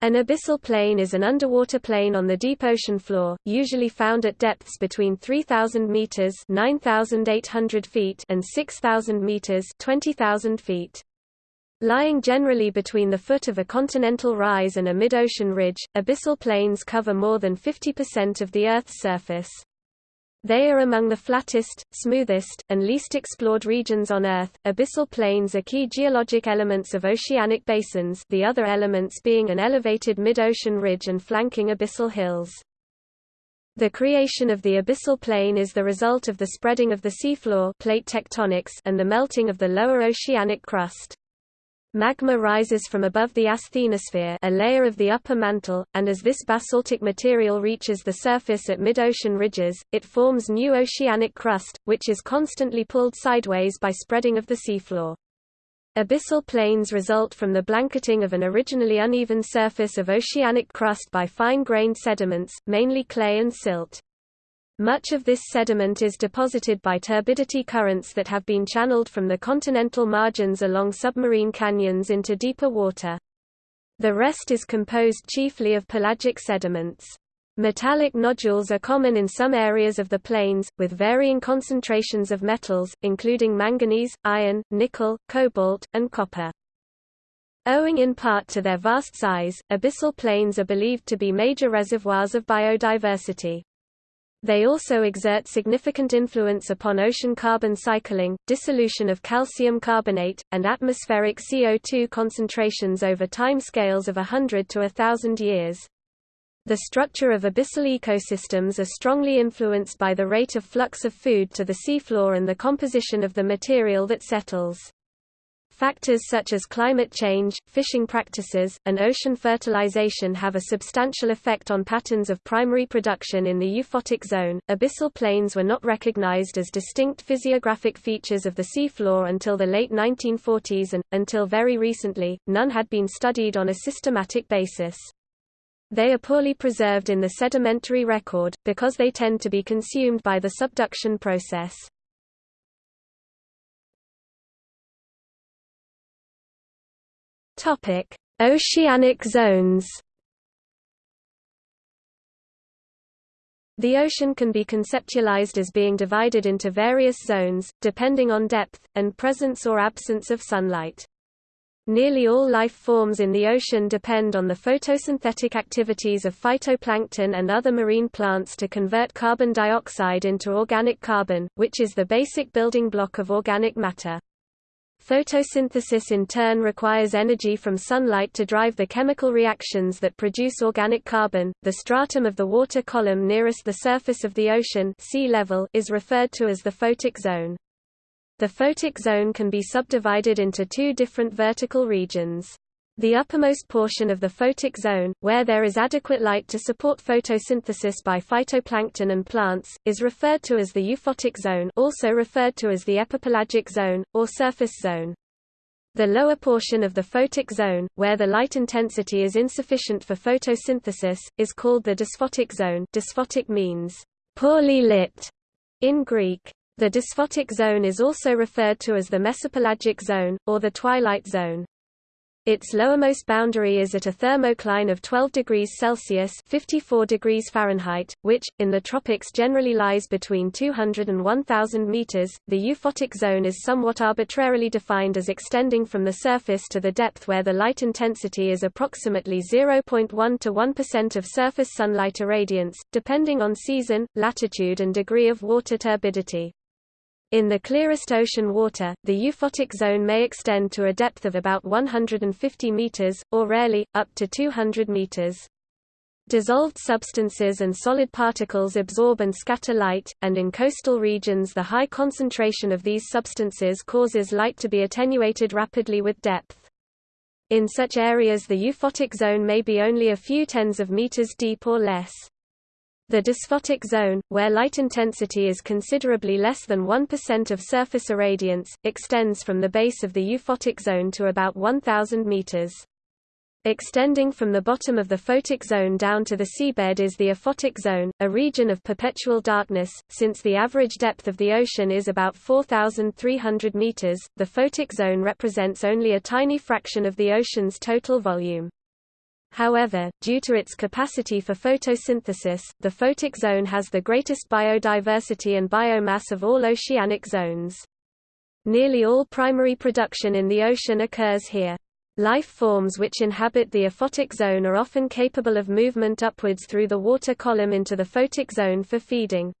An abyssal plain is an underwater plain on the deep ocean floor, usually found at depths between 3,000 meters (9,800 feet) and 6,000 meters (20,000 feet). Lying generally between the foot of a continental rise and a mid-ocean ridge, abyssal plains cover more than 50% of the Earth's surface. They are among the flattest, smoothest, and least explored regions on Earth. Abyssal plains are key geologic elements of oceanic basins, the other elements being an elevated mid-ocean ridge and flanking abyssal hills. The creation of the abyssal plain is the result of the spreading of the seafloor plate tectonics and the melting of the lower oceanic crust. Magma rises from above the asthenosphere a layer of the upper mantle, and as this basaltic material reaches the surface at mid-ocean ridges, it forms new oceanic crust, which is constantly pulled sideways by spreading of the seafloor. Abyssal plains result from the blanketing of an originally uneven surface of oceanic crust by fine-grained sediments, mainly clay and silt. Much of this sediment is deposited by turbidity currents that have been channeled from the continental margins along submarine canyons into deeper water. The rest is composed chiefly of pelagic sediments. Metallic nodules are common in some areas of the plains, with varying concentrations of metals, including manganese, iron, nickel, cobalt, and copper. Owing in part to their vast size, abyssal plains are believed to be major reservoirs of biodiversity. They also exert significant influence upon ocean carbon cycling, dissolution of calcium carbonate, and atmospheric CO2 concentrations over time scales of 100 to 1000 years. The structure of abyssal ecosystems are strongly influenced by the rate of flux of food to the seafloor and the composition of the material that settles. Factors such as climate change, fishing practices, and ocean fertilization have a substantial effect on patterns of primary production in the euphotic zone. Abyssal plains were not recognized as distinct physiographic features of the seafloor until the late 1940s and, until very recently, none had been studied on a systematic basis. They are poorly preserved in the sedimentary record, because they tend to be consumed by the subduction process. Topic: Oceanic zones. The ocean can be conceptualized as being divided into various zones, depending on depth, and presence or absence of sunlight. Nearly all life forms in the ocean depend on the photosynthetic activities of phytoplankton and other marine plants to convert carbon dioxide into organic carbon, which is the basic building block of organic matter. Photosynthesis in turn requires energy from sunlight to drive the chemical reactions that produce organic carbon. The stratum of the water column nearest the surface of the ocean sea level is referred to as the photic zone. The photic zone can be subdivided into two different vertical regions. The uppermost portion of the photic zone, where there is adequate light to support photosynthesis by phytoplankton and plants, is referred to as the euphotic zone also referred to as the epipelagic zone, or surface zone. The lower portion of the photic zone, where the light intensity is insufficient for photosynthesis, is called the dysphotic zone dysphotic means poorly lit in Greek. The dysphotic zone is also referred to as the mesopelagic zone, or the twilight zone. Its lowermost boundary is at a thermocline of 12 degrees Celsius 54 degrees Fahrenheit, which, in the tropics generally lies between 200 and 1,000 meters. The euphotic zone is somewhat arbitrarily defined as extending from the surface to the depth where the light intensity is approximately 0.1 to 1% of surface sunlight irradiance, depending on season, latitude and degree of water turbidity. In the clearest ocean water, the euphotic zone may extend to a depth of about 150 meters, or rarely, up to 200 meters. Dissolved substances and solid particles absorb and scatter light, and in coastal regions the high concentration of these substances causes light to be attenuated rapidly with depth. In such areas the euphotic zone may be only a few tens of meters deep or less. The dysphotic zone, where light intensity is considerably less than 1% of surface irradiance, extends from the base of the euphotic zone to about 1,000 meters. Extending from the bottom of the photic zone down to the seabed is the aphotic zone, a region of perpetual darkness. Since the average depth of the ocean is about 4,300 meters, the photic zone represents only a tiny fraction of the ocean's total volume. However, due to its capacity for photosynthesis, the photic zone has the greatest biodiversity and biomass of all oceanic zones. Nearly all primary production in the ocean occurs here. Life forms which inhabit the aphotic zone are often capable of movement upwards through the water column into the photic zone for feeding.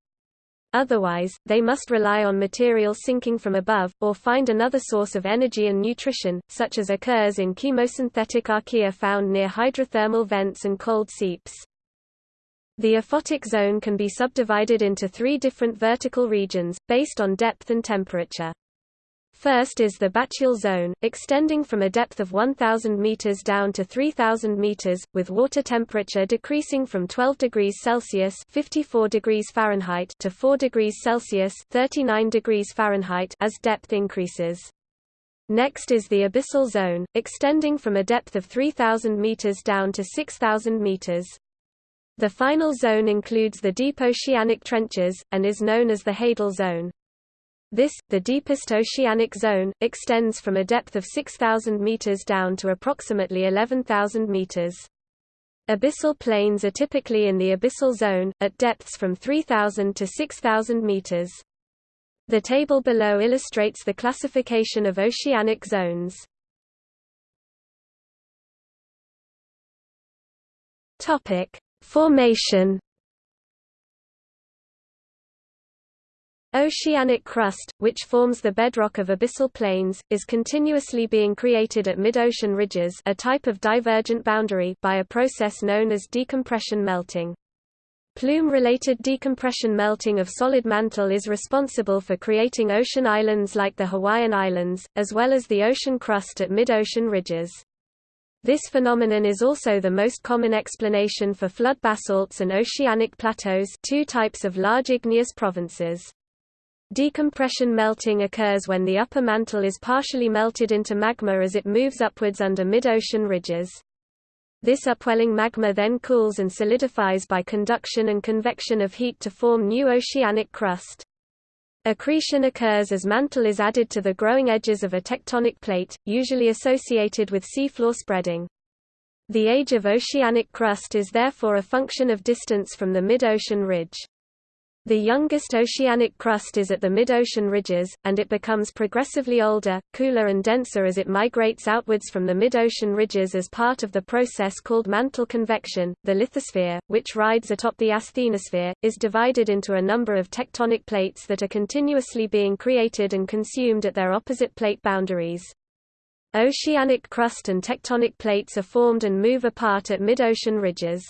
Otherwise, they must rely on material sinking from above, or find another source of energy and nutrition, such as occurs in chemosynthetic archaea found near hydrothermal vents and cold seeps. The aphotic zone can be subdivided into three different vertical regions, based on depth and temperature. First is the bathyal zone, extending from a depth of 1,000 meters down to 3,000 meters, with water temperature decreasing from 12 degrees Celsius (54 degrees Fahrenheit) to 4 degrees Celsius (39 degrees Fahrenheit) as depth increases. Next is the abyssal zone, extending from a depth of 3,000 meters down to 6,000 meters. The final zone includes the deep oceanic trenches, and is known as the hadal zone. This, the deepest oceanic zone, extends from a depth of 6,000 meters down to approximately 11,000 meters. Abyssal plains are typically in the abyssal zone, at depths from 3,000 to 6,000 meters. The table below illustrates the classification of oceanic zones. Topic: Formation Oceanic crust, which forms the bedrock of abyssal plains, is continuously being created at mid-ocean ridges a type of divergent boundary by a process known as decompression melting. Plume-related decompression melting of solid mantle is responsible for creating ocean islands like the Hawaiian Islands, as well as the ocean crust at mid-ocean ridges. This phenomenon is also the most common explanation for flood basalts and oceanic plateaus two types of large igneous provinces. Decompression melting occurs when the upper mantle is partially melted into magma as it moves upwards under mid-ocean ridges. This upwelling magma then cools and solidifies by conduction and convection of heat to form new oceanic crust. Accretion occurs as mantle is added to the growing edges of a tectonic plate, usually associated with seafloor spreading. The age of oceanic crust is therefore a function of distance from the mid-ocean ridge. The youngest oceanic crust is at the mid-ocean ridges, and it becomes progressively older, cooler and denser as it migrates outwards from the mid-ocean ridges as part of the process called mantle convection. The lithosphere, which rides atop the asthenosphere, is divided into a number of tectonic plates that are continuously being created and consumed at their opposite plate boundaries. Oceanic crust and tectonic plates are formed and move apart at mid-ocean ridges.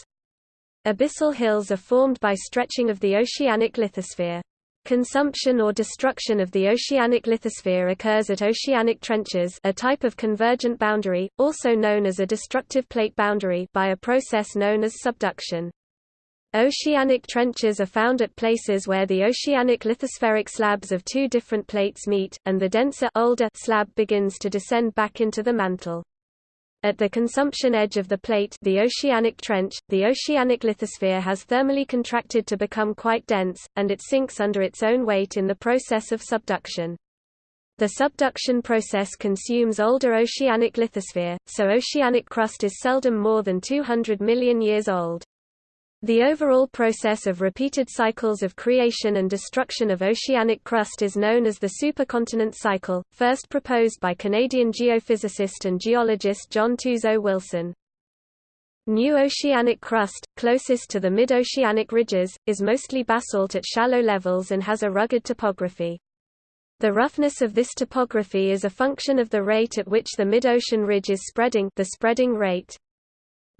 Abyssal hills are formed by stretching of the oceanic lithosphere. Consumption or destruction of the oceanic lithosphere occurs at oceanic trenches a type of convergent boundary, also known as a destructive plate boundary by a process known as subduction. Oceanic trenches are found at places where the oceanic lithospheric slabs of two different plates meet, and the denser older slab begins to descend back into the mantle. At the consumption edge of the plate the oceanic trench, the oceanic lithosphere has thermally contracted to become quite dense, and it sinks under its own weight in the process of subduction. The subduction process consumes older oceanic lithosphere, so oceanic crust is seldom more than 200 million years old. The overall process of repeated cycles of creation and destruction of oceanic crust is known as the supercontinent cycle, first proposed by Canadian geophysicist and geologist John Tuzo Wilson. New oceanic crust, closest to the mid-oceanic ridges, is mostly basalt at shallow levels and has a rugged topography. The roughness of this topography is a function of the rate at which the mid-ocean ridge is spreading the spreading rate.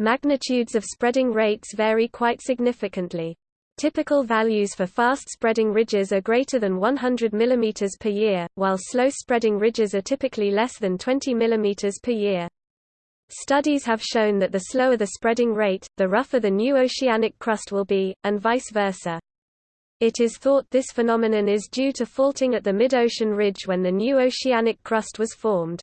Magnitudes of spreading rates vary quite significantly. Typical values for fast-spreading ridges are greater than 100 mm per year, while slow-spreading ridges are typically less than 20 mm per year. Studies have shown that the slower the spreading rate, the rougher the new oceanic crust will be, and vice versa. It is thought this phenomenon is due to faulting at the mid-ocean ridge when the new oceanic crust was formed.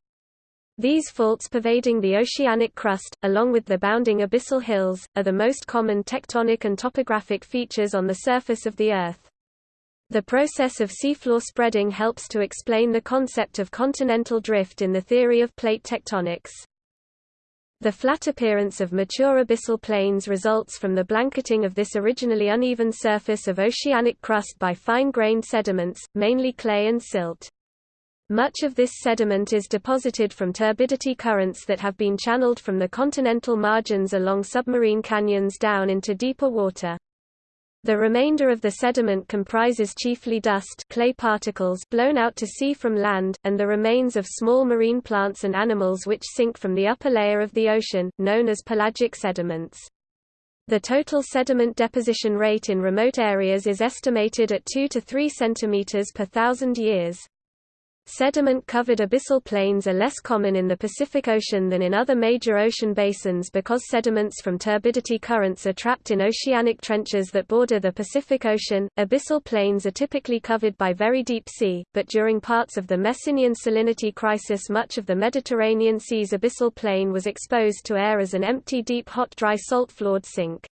These faults pervading the oceanic crust, along with the bounding abyssal hills, are the most common tectonic and topographic features on the surface of the Earth. The process of seafloor spreading helps to explain the concept of continental drift in the theory of plate tectonics. The flat appearance of mature abyssal plains results from the blanketing of this originally uneven surface of oceanic crust by fine-grained sediments, mainly clay and silt. Much of this sediment is deposited from turbidity currents that have been channeled from the continental margins along submarine canyons down into deeper water. The remainder of the sediment comprises chiefly dust clay particles blown out to sea from land, and the remains of small marine plants and animals which sink from the upper layer of the ocean, known as pelagic sediments. The total sediment deposition rate in remote areas is estimated at 2 to 3 cm per thousand years. Sediment-covered abyssal plains are less common in the Pacific Ocean than in other major ocean basins because sediments from turbidity currents are trapped in oceanic trenches that border the Pacific Ocean. Abyssal plains are typically covered by very deep sea, but during parts of the Messinian salinity crisis much of the Mediterranean Sea's abyssal plain was exposed to air as an empty deep hot dry salt-floored sink.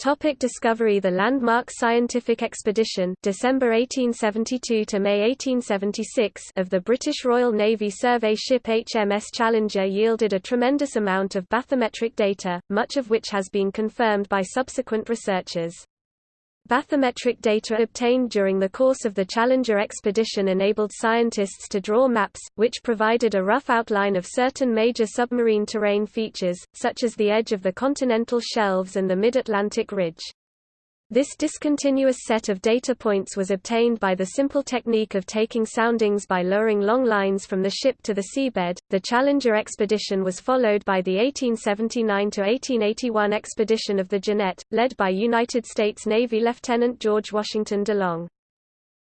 Topic discovery The landmark scientific expedition December 1872 to May 1876 of the British Royal Navy survey ship HMS Challenger yielded a tremendous amount of bathymetric data, much of which has been confirmed by subsequent researchers. Bathymetric data obtained during the course of the Challenger expedition enabled scientists to draw maps, which provided a rough outline of certain major submarine terrain features, such as the edge of the continental shelves and the mid-Atlantic ridge. This discontinuous set of data points was obtained by the simple technique of taking soundings by lowering long lines from the ship to the seabed. The Challenger expedition was followed by the 1879 to 1881 expedition of the Jeannette, led by United States Navy Lieutenant George Washington DeLong.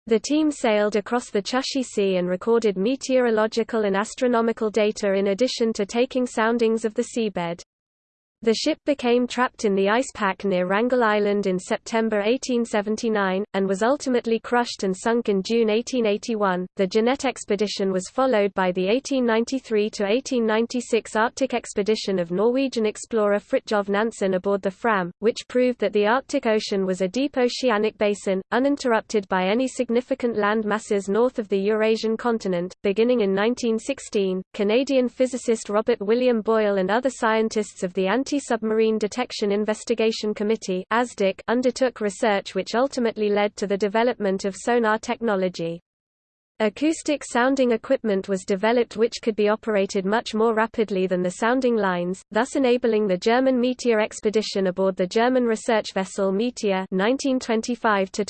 The team sailed across the Chukchi Sea and recorded meteorological and astronomical data in addition to taking soundings of the seabed. The ship became trapped in the ice pack near Wrangel Island in September 1879, and was ultimately crushed and sunk in June 1881. The Jeannette expedition was followed by the 1893 to 1896 Arctic expedition of Norwegian explorer Fridtjof Nansen aboard the Fram, which proved that the Arctic Ocean was a deep oceanic basin, uninterrupted by any significant land masses north of the Eurasian continent. Beginning in 1916, Canadian physicist Robert William Boyle and other scientists of the anti Anti-Submarine Detection Investigation Committee undertook research which ultimately led to the development of sonar technology. Acoustic sounding equipment was developed which could be operated much more rapidly than the sounding lines, thus enabling the German Meteor expedition aboard the German research vessel Meteor 1925 to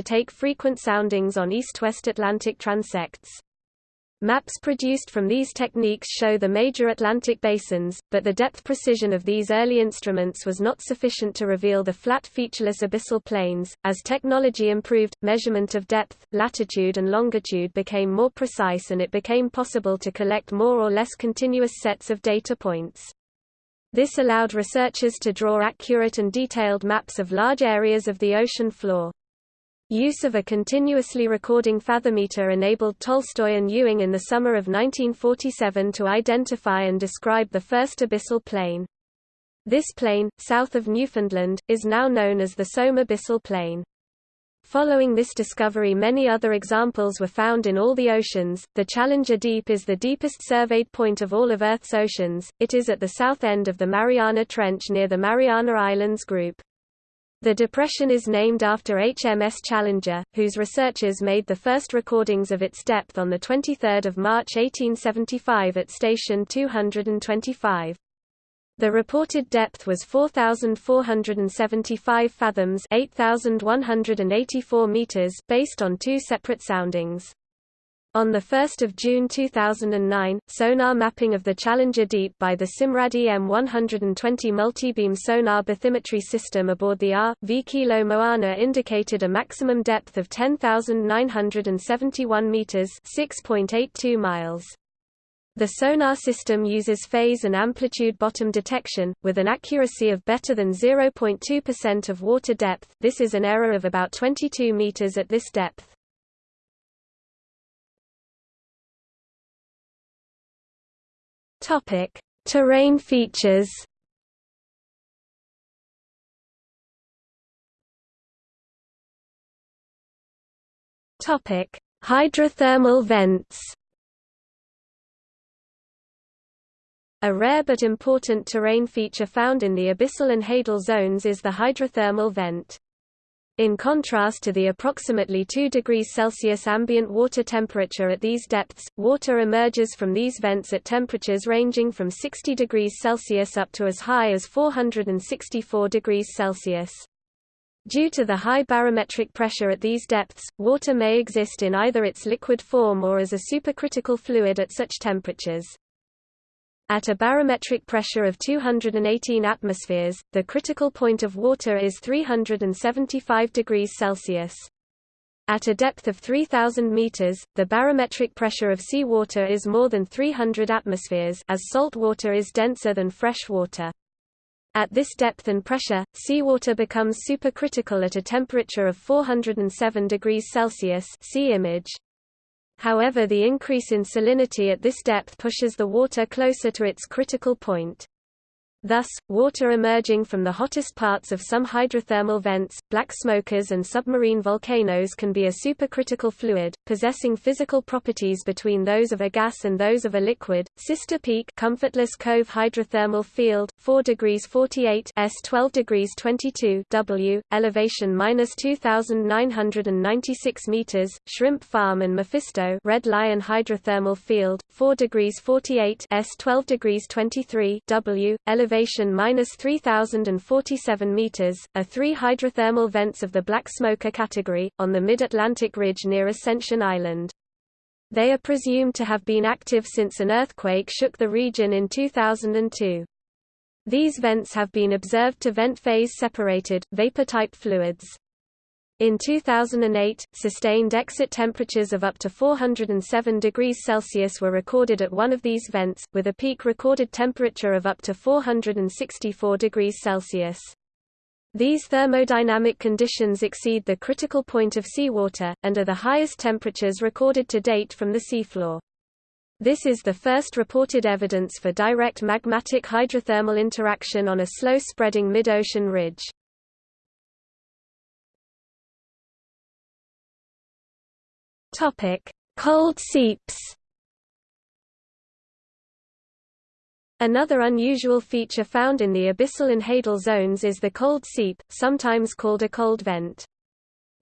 take frequent soundings on east-west Atlantic transects. Maps produced from these techniques show the major Atlantic basins, but the depth precision of these early instruments was not sufficient to reveal the flat featureless abyssal plains. As technology improved, measurement of depth, latitude and longitude became more precise and it became possible to collect more or less continuous sets of data points. This allowed researchers to draw accurate and detailed maps of large areas of the ocean floor. Use of a continuously recording fathometer enabled Tolstoy and Ewing in the summer of 1947 to identify and describe the first abyssal plain. This plain, south of Newfoundland, is now known as the Sohm Abyssal Plain. Following this discovery many other examples were found in all the oceans. The Challenger Deep is the deepest surveyed point of all of Earth's oceans, it is at the south end of the Mariana Trench near the Mariana Islands group. The depression is named after HMS Challenger, whose researchers made the first recordings of its depth on 23 March 1875 at station 225. The reported depth was 4,475 fathoms 8,184 meters based on two separate soundings. On 1 June 2009, sonar mapping of the Challenger Deep by the Simrad EM-120 multibeam sonar bathymetry system aboard the R.V. Kilo Moana indicated a maximum depth of 10,971 meters (6.82 miles). The sonar system uses phase and amplitude bottom detection, with an accuracy of better than 0.2% of water depth this is an error of about 22 meters at this depth. Topic: Terrain features. Topic: Hydrothermal vents. A rare but important terrain feature found in the abyssal and hadal zones is the hydrothermal vent. In contrast to the approximately 2 degrees Celsius ambient water temperature at these depths, water emerges from these vents at temperatures ranging from 60 degrees Celsius up to as high as 464 degrees Celsius. Due to the high barometric pressure at these depths, water may exist in either its liquid form or as a supercritical fluid at such temperatures. At a barometric pressure of 218 atmospheres, the critical point of water is 375 degrees Celsius. At a depth of 3,000 meters, the barometric pressure of seawater is more than 300 atmospheres as salt water is denser than fresh water. At this depth and pressure, seawater becomes supercritical at a temperature of 407 degrees Celsius see image. However the increase in salinity at this depth pushes the water closer to its critical point. Thus, water emerging from the hottest parts of some hydrothermal vents, black smokers and submarine volcanoes can be a supercritical fluid, possessing physical properties between those of a gas and those of a liquid. Sister Peak Comfortless Cove Hydrothermal Field, 4 degrees 48 S 12 degrees 22 W, elevation minus 2,996 meters, Shrimp Farm and Mephisto Red Lion Hydrothermal Field, 4 degrees 48 S 12 degrees 23 W, elevation elevation minus 3,047 meters, are three hydrothermal vents of the black smoker category, on the mid-Atlantic ridge near Ascension Island. They are presumed to have been active since an earthquake shook the region in 2002. These vents have been observed to vent phase-separated, vapor-type fluids. In 2008, sustained exit temperatures of up to 407 degrees Celsius were recorded at one of these vents, with a peak recorded temperature of up to 464 degrees Celsius. These thermodynamic conditions exceed the critical point of seawater, and are the highest temperatures recorded to date from the seafloor. This is the first reported evidence for direct magmatic hydrothermal interaction on a slow-spreading mid-ocean ridge. Topic: Cold seeps. Another unusual feature found in the abyssal and hadal zones is the cold seep, sometimes called a cold vent.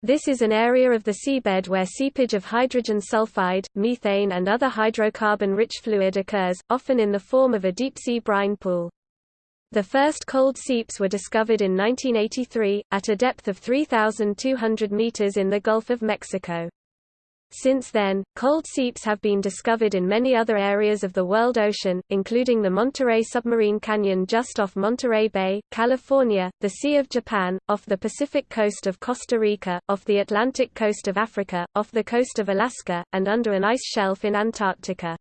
This is an area of the seabed where seepage of hydrogen sulfide, methane and other hydrocarbon-rich fluid occurs, often in the form of a deep-sea brine pool. The first cold seeps were discovered in 1983, at a depth of 3,200 meters in the Gulf of Mexico. Since then, cold seeps have been discovered in many other areas of the world ocean, including the Monterey Submarine Canyon just off Monterey Bay, California, the Sea of Japan, off the Pacific coast of Costa Rica, off the Atlantic coast of Africa, off the coast of Alaska, and under an ice shelf in Antarctica.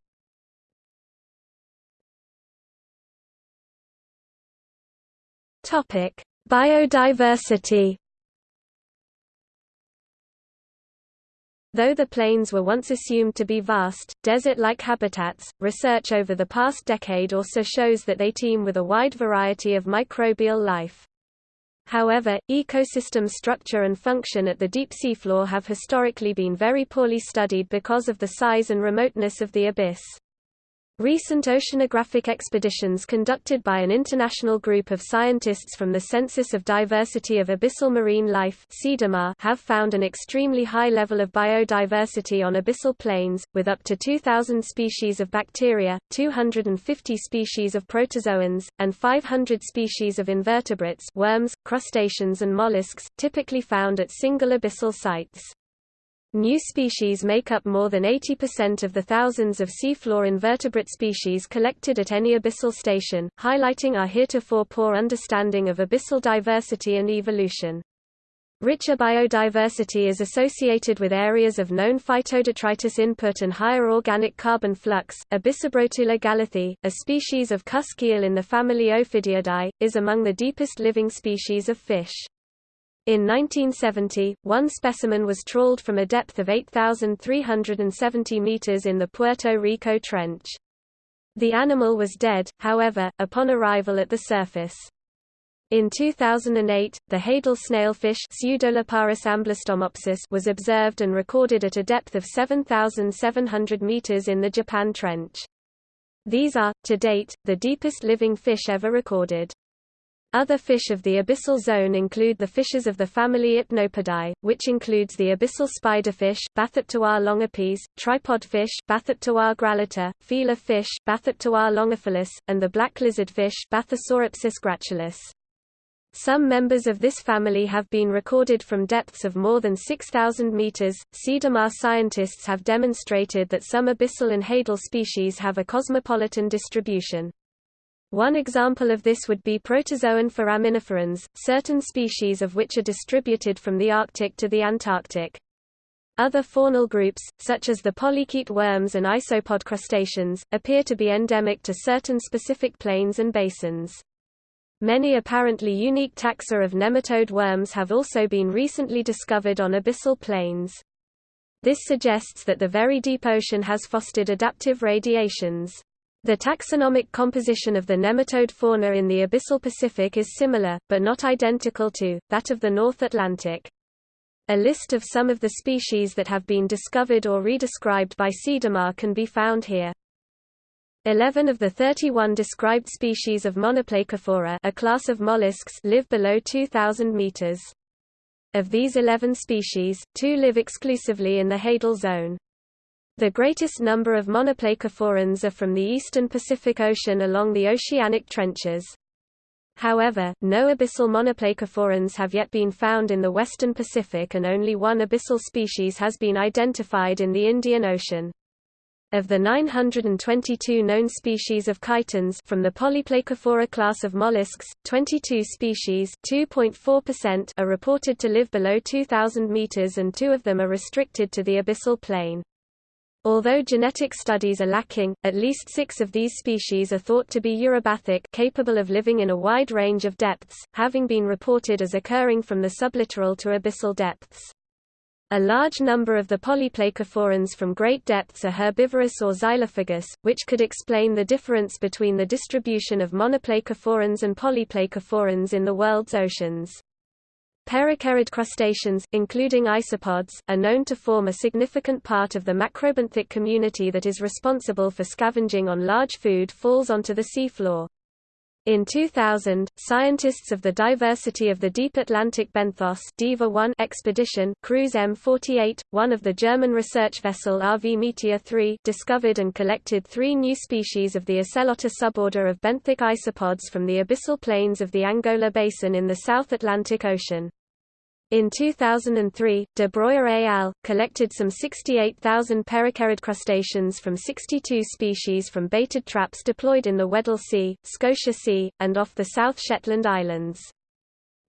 Biodiversity Though the plains were once assumed to be vast, desert-like habitats, research over the past decade also shows that they teem with a wide variety of microbial life. However, ecosystem structure and function at the deep seafloor have historically been very poorly studied because of the size and remoteness of the abyss. Recent oceanographic expeditions conducted by an international group of scientists from the Census of Diversity of Abyssal Marine Life have found an extremely high level of biodiversity on abyssal plains, with up to 2,000 species of bacteria, 250 species of protozoans, and 500 species of invertebrates worms, crustaceans and mollusks, typically found at single abyssal sites. New species make up more than 80% of the thousands of seafloor invertebrate species collected at any abyssal station, highlighting our heretofore poor understanding of abyssal diversity and evolution. Richer biodiversity is associated with areas of known phytodetritus input and higher organic carbon flux. Abyssobrotula galatheae, a species of cusk eel in the family Ophidiidae, is among the deepest living species of fish. In 1970, one specimen was trawled from a depth of 8,370 meters in the Puerto Rico Trench. The animal was dead, however, upon arrival at the surface. In 2008, the hadal snailfish was observed and recorded at a depth of 7,700 meters in the Japan Trench. These are, to date, the deepest living fish ever recorded. Other fish of the abyssal zone include the fishes of the family Hypnopodidae, which includes the abyssal spiderfish, Bathypterois longipes, tripod fish, Bathypterois grallator, feeler fish, Bathypterois longifilis, and the black lizardfish, Bathysauropsis gracilis. Some members of this family have been recorded from depths of more than 6,000 meters. CeDAMar scientists have demonstrated that some abyssal and hadal species have a cosmopolitan distribution. One example of this would be protozoan foraminiferans, certain species of which are distributed from the Arctic to the Antarctic. Other faunal groups, such as the polychaete worms and isopod crustaceans, appear to be endemic to certain specific plains and basins. Many apparently unique taxa of nematode worms have also been recently discovered on abyssal plains. This suggests that the very deep ocean has fostered adaptive radiations. The taxonomic composition of the nematode fauna in the abyssal Pacific is similar, but not identical to, that of the North Atlantic. A list of some of the species that have been discovered or redescribed by CeDAMar can be found here. Eleven of the 31 described species of Monoplacophora a class of mollusks live below 2,000 meters. Of these 11 species, two live exclusively in the hadal zone. The greatest number of monoplacophorans are from the eastern Pacific Ocean along the oceanic trenches. However, no abyssal monoplacophorans have yet been found in the western Pacific and only one abyssal species has been identified in the Indian Ocean. Of the 922 known species of chitons from the Polyplacophora class of mollusks, 22 species are reported to live below 2,000 meters and two of them are restricted to the abyssal plain. Although genetic studies are lacking, at least six of these species are thought to be eurybathic capable of living in a wide range of depths, having been reported as occurring from the sublittoral to abyssal depths. A large number of the polyplacophorans from great depths are herbivorous or xylophagous, which could explain the difference between the distribution of monoplacophorans and polyplacophorans in the world's oceans. Peracarid crustaceans, including isopods, are known to form a significant part of the macrobenthic community that is responsible for scavenging on large food falls onto the seafloor. In 2000, scientists of the Diversity of the Deep Atlantic Benthos DIVA 1 expedition cruise M48, one of the German research vessel RV Meteor 3, discovered and collected three new species of the Asellota suborder of benthic isopods from the abyssal plains of the Angola Basin in the South Atlantic Ocean. In 2003, De Broyer et al. collected some 68,000 peracarid crustaceans from 62 species from baited traps deployed in the Weddell Sea, Scotia Sea, and off the South Shetland Islands.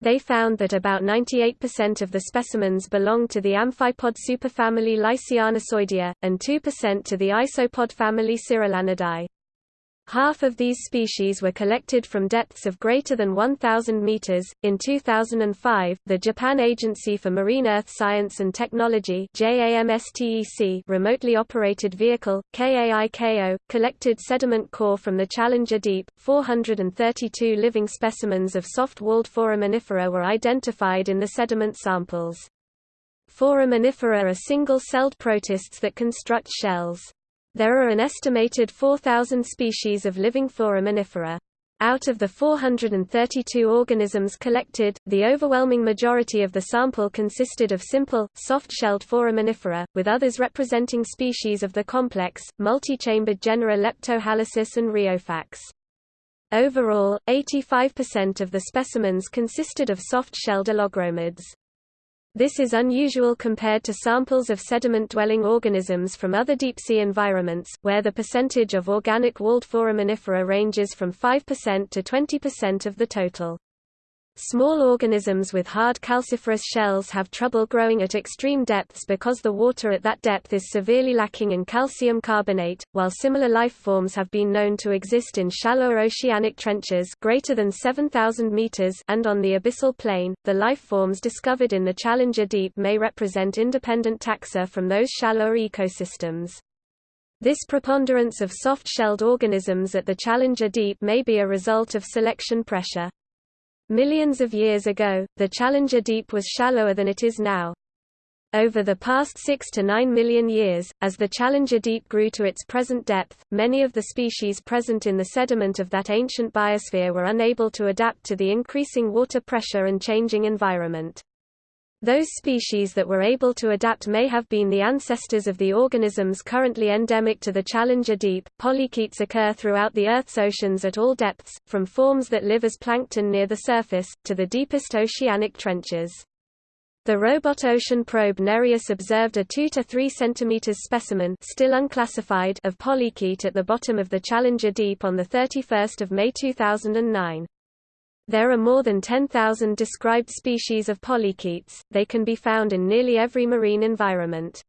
They found that about 98% of the specimens belonged to the amphipod superfamily Lysianassoidea, and 2% to the isopod family Cirolanidae. Half of these species were collected from depths of greater than 1,000 meters. In 2005, the Japan Agency for Marine Earth Science and Technology (JAMSTEC) remotely operated vehicle KAIKO collected sediment core from the Challenger Deep. 432 living specimens of soft-walled foraminifera were identified in the sediment samples. Foraminifera are single-celled protists that construct shells. There are an estimated 4,000 species of living foraminifera. Out of the 432 organisms collected, the overwhelming majority of the sample consisted of simple, soft-shelled foraminifera, with others representing species of the complex, multi-chambered genera Leptohalysis and Reophax. Overall, 85% of the specimens consisted of soft-shelled allogromids. This is unusual compared to samples of sediment-dwelling organisms from other deep-sea environments, where the percentage of organic walled foraminifera ranges from 5% to 20% of the total. Small organisms with hard calciferous shells have trouble growing at extreme depths because the water at that depth is severely lacking in calcium carbonate, while similar life forms have been known to exist in shallower oceanic trenches greater than 7,000 meters and on the abyssal plain. The life forms discovered in the Challenger Deep may represent independent taxa from those shallower ecosystems. This preponderance of soft-shelled organisms at the Challenger Deep may be a result of selection pressure. Millions of years ago, the Challenger Deep was shallower than it is now. Over the past 6 to 9 million years, as the Challenger Deep grew to its present depth, many of the species present in the sediment of that ancient biosphere were unable to adapt to the increasing water pressure and changing environment. Those species that were able to adapt may have been the ancestors of the organisms currently endemic to the Challenger Deep. Polychaetes occur throughout the Earth's oceans at all depths, from forms that live as plankton near the surface, to the deepest oceanic trenches. The robot ocean probe Nereus observed a 2 to 3 cm specimen still unclassified of polychaete at the bottom of the Challenger Deep on 31 May 2009. There are more than 10,000 described species of polychaetes, they can be found in nearly every marine environment.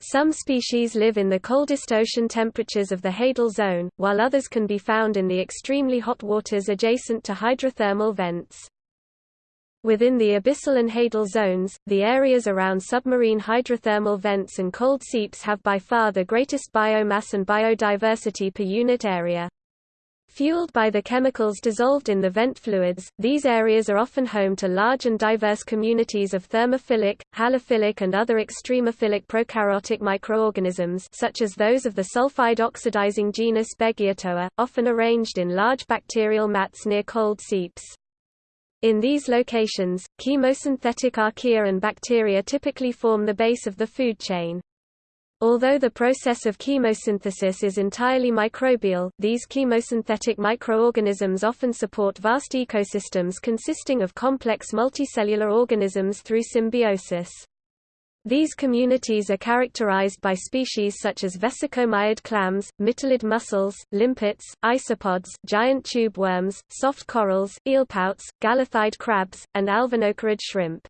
Some species live in the coldest ocean temperatures of the Hadal zone, while others can be found in the extremely hot waters adjacent to hydrothermal vents. Within the abyssal and hadal zones, the areas around submarine hydrothermal vents and cold seeps have by far the greatest biomass and biodiversity per unit area. Fueled by the chemicals dissolved in the vent fluids, these areas are often home to large and diverse communities of thermophilic, halophilic and other extremophilic prokaryotic microorganisms such as those of the sulfide oxidizing genus Beggiatoa, often arranged in large bacterial mats near cold seeps. In these locations, chemosynthetic archaea and bacteria typically form the base of the food chain. Although the process of chemosynthesis is entirely microbial, these chemosynthetic microorganisms often support vast ecosystems consisting of complex multicellular organisms through symbiosis. These communities are characterized by species such as vesicomyid clams, mytilid mussels, limpets, isopods, giant tube worms, soft corals, eelpouts, galatheid crabs, and alvinocarid shrimp.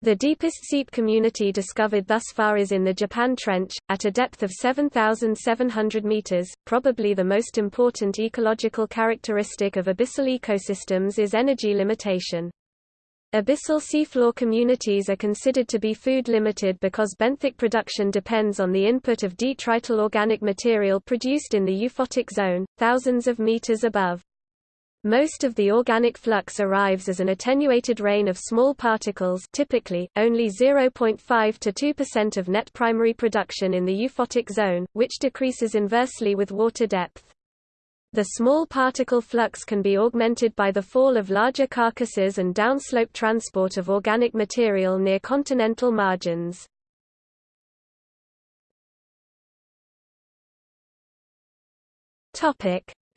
The deepest seep community discovered thus far is in the Japan Trench, at a depth of 7,700 meters. Probably the most important ecological characteristic of abyssal ecosystems is energy limitation. Abyssal seafloor communities are considered to be food limited because benthic production depends on the input of detrital organic material produced in the euphotic zone, thousands of meters above. Most of the organic flux arrives as an attenuated rain of small particles typically, only 0.5 to 2% of net primary production in the euphotic zone, which decreases inversely with water depth. The small particle flux can be augmented by the fall of larger carcasses and downslope transport of organic material near continental margins.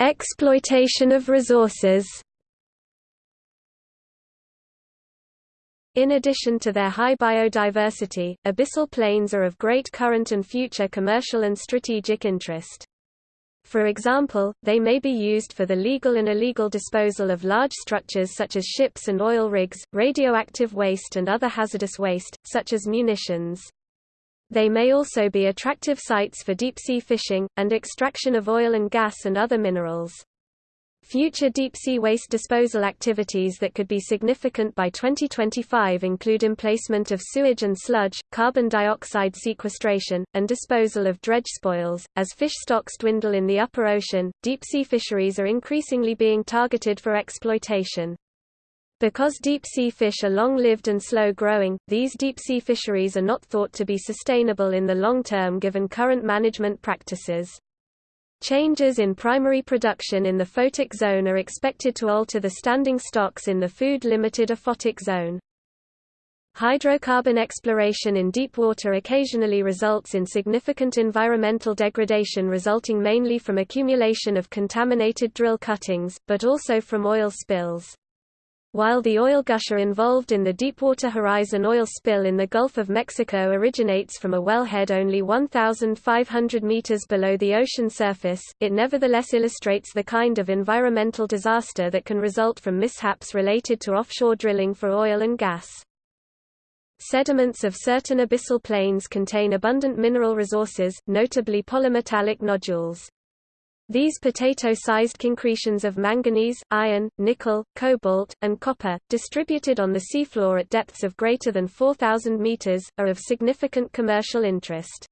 Exploitation of resources. In addition to their high biodiversity, abyssal plains are of great current and future commercial and strategic interest. For example, they may be used for the legal and illegal disposal of large structures such as ships and oil rigs, radioactive waste and other hazardous waste, such as munitions. They may also be attractive sites for deep-sea fishing, and extraction of oil and gas and other minerals. Future deep-sea waste disposal activities that could be significant by 2025 include emplacement of sewage and sludge, carbon dioxide sequestration, and disposal of dredge spoils. As fish stocks dwindle in the upper ocean, deep-sea fisheries are increasingly being targeted for exploitation. Because deep-sea fish are long-lived and slow-growing, these deep-sea fisheries are not thought to be sustainable in the long term given current management practices. Changes in primary production in the photic zone are expected to alter the standing stocks in the food-limited aphotic zone. Hydrocarbon exploration in deep water occasionally results in significant environmental degradation resulting mainly from accumulation of contaminated drill cuttings, but also from oil spills. While the oil gusher involved in the Deepwater Horizon oil spill in the Gulf of Mexico originates from a wellhead only 1,500 meters below the ocean surface, it nevertheless illustrates the kind of environmental disaster that can result from mishaps related to offshore drilling for oil and gas. Sediments of certain abyssal plains contain abundant mineral resources, notably polymetallic nodules. These potato-sized concretions of manganese, iron, nickel, cobalt, and copper, distributed on the seafloor at depths of greater than 4,000 meters, are of significant commercial interest.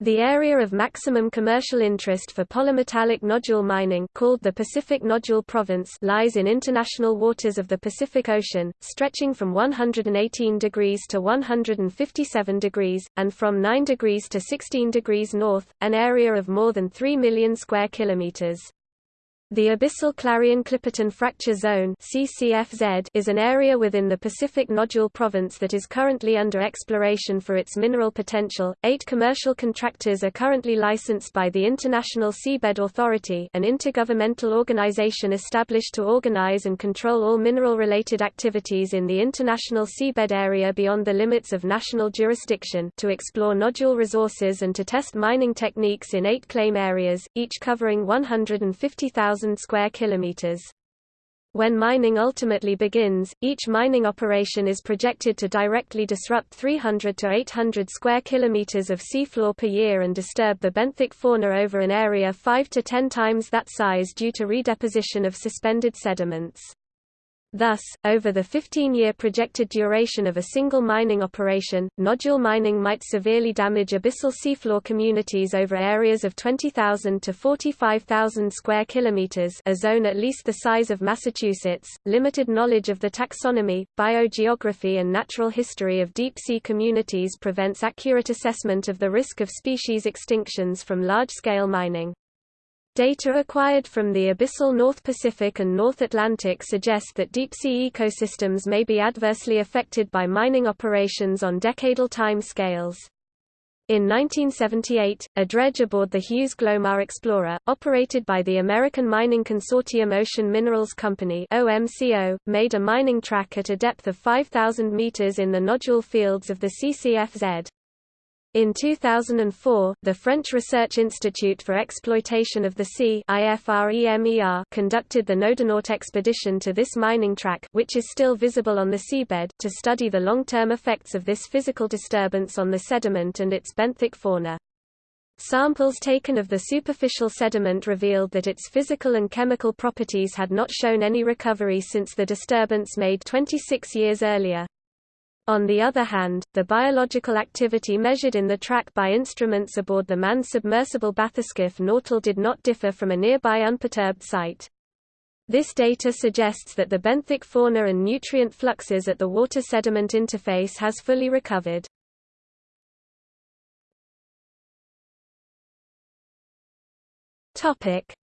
The area of maximum commercial interest for polymetallic nodule mining called the Pacific Nodule Province lies in international waters of the Pacific Ocean, stretching from 118 degrees to 157 degrees, and from 9 degrees to 16 degrees north, an area of more than 3 million square kilometers. The Abyssal Clarion-Clipperton Fracture Zone is an area within the Pacific Nodule Province that is currently under exploration for its mineral potential. Eight commercial contractors are currently licensed by the International Seabed Authority, an intergovernmental organization established to organize and control all mineral-related activities in the international seabed area beyond the limits of national jurisdiction, to explore nodule resources and to test mining techniques in eight claim areas, each covering 150,000 square kilometers. When mining ultimately begins, each mining operation is projected to directly disrupt 300 to 800 square kilometers of seafloor per year and disturb the benthic fauna over an area 5 to 10 times that size due to redeposition of suspended sediments. Thus, over the 15-year projected duration of a single mining operation, nodule mining might severely damage abyssal seafloor communities over areas of 20,000 to 45,000 square kilometers, a zone at least the size of Massachusetts. Limited knowledge of the taxonomy, biogeography and natural history of deep-sea communities prevents accurate assessment of the risk of species extinctions from large-scale mining. Data acquired from the abyssal North Pacific and North Atlantic suggest that deep-sea ecosystems may be adversely affected by mining operations on decadal time scales. In 1978, a dredge aboard the Hughes Glomar Explorer, operated by the American Mining Consortium Ocean Minerals Company OMCO, made a mining track at a depth of 5,000 meters in the nodule fields of the CCFZ. In 2004, the French Research Institute for Exploitation of the Sea conducted the Nodinaut expedition to this mining track which is still visible on the seabed to study the long-term effects of this physical disturbance on the sediment and its benthic fauna. Samples taken of the superficial sediment revealed that its physical and chemical properties had not shown any recovery since the disturbance made 26 years earlier. On the other hand, the biological activity measured in the track by instruments aboard the manned submersible bathyscaphe Nautile did not differ from a nearby unperturbed site. This data suggests that the benthic fauna and nutrient fluxes at the water-sediment interface has fully recovered.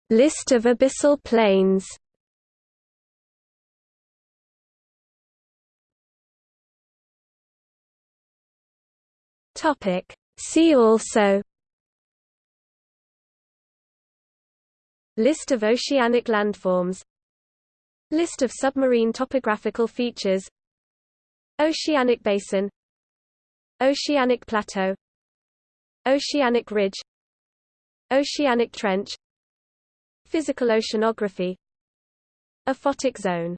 List of abyssal plains Topic. See also List of oceanic landforms List of submarine topographical features Oceanic basin Oceanic plateau Oceanic ridge Oceanic trench Physical oceanography Aphotic zone